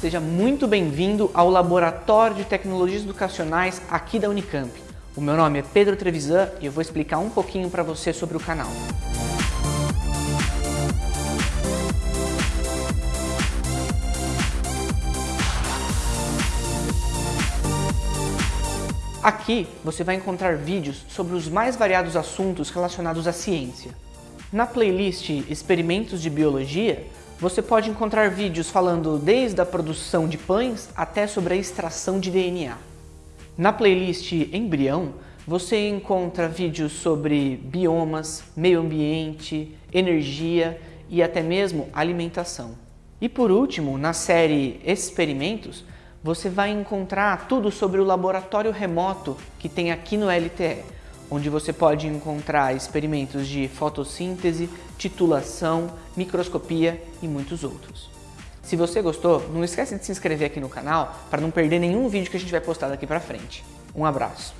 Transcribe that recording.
Seja muito bem-vindo ao Laboratório de Tecnologias Educacionais aqui da Unicamp. O meu nome é Pedro Trevisan e eu vou explicar um pouquinho para você sobre o canal. Aqui você vai encontrar vídeos sobre os mais variados assuntos relacionados à ciência. Na playlist Experimentos de Biologia, você pode encontrar vídeos falando desde a produção de pães até sobre a extração de DNA. Na playlist Embrião, você encontra vídeos sobre biomas, meio ambiente, energia e até mesmo alimentação. E por último, na série Experimentos, você vai encontrar tudo sobre o laboratório remoto que tem aqui no LTE, onde você pode encontrar experimentos de fotossíntese, titulação, microscopia e muitos outros. Se você gostou, não esquece de se inscrever aqui no canal para não perder nenhum vídeo que a gente vai postar daqui para frente. Um abraço!